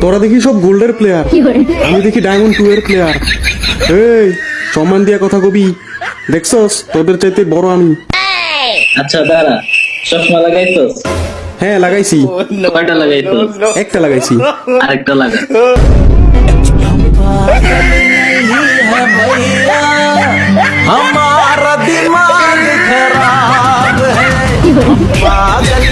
তোরা দেখি সব গোল্ডের প্লেয়ার আমি দেখি ডায়মন্ড টু এর প্লেয়ার এই সম্মান দিয়া কথা কবি। দেখছস? তোদের চাইতে বড় আমি। আচ্ছা দাঁড়া। চশমা লাগাইছস? হ্যাঁ লাগাইছি। কয়টা একটা লাগাইছি। আরেকটা লাগা। हमारा दिमाग खराब है पागल